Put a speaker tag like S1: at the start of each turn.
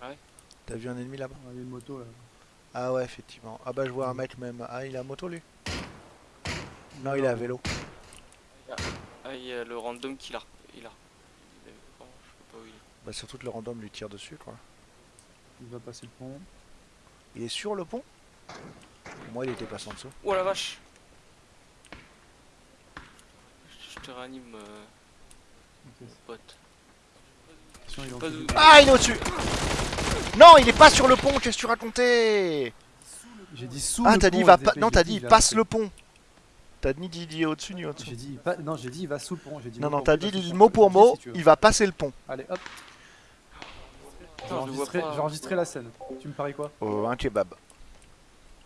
S1: Ah ouais
S2: T'as vu un ennemi là-bas
S3: Ah, Il y a une moto là.
S2: Ah ouais, effectivement. Ah bah je vois un mec même. Ah, il a moto lui? Non, il est à vélo.
S1: Ah, il y a le random qui l'a. Il a. Il oh, je sais pas où il est.
S2: Bah surtout que le random lui tire dessus quoi.
S3: Il va passer le pont.
S2: Il est sur le pont? Pour moi il était passé en dessous.
S1: Oh la vache Je te réanime, euh, mon pote.
S3: Attention, il est en
S1: Pas
S3: dessous
S1: de-
S3: du-
S2: Ah il est au-dessus Non il est pas sur le pont, qu'est-ce que tu racontais
S3: J'ai dit sous
S2: Ah
S3: le
S2: t'as
S3: pont,
S2: dit il va
S3: les
S2: pas. Non t'as dit
S3: va
S2: passe le pont. T'as ni dit il est au-dessus ni au-dessous.
S3: J'ai dit il pa- non j'ai dit il va sous le pont. Dit
S2: Non non t'as dit mot
S3: pont.
S2: pour mot,
S3: si
S2: il va passer le pont.
S3: Allez hop. J'ai enregistré, enregistré la scène. Tu me paries quoi?
S2: Oh, un kebab.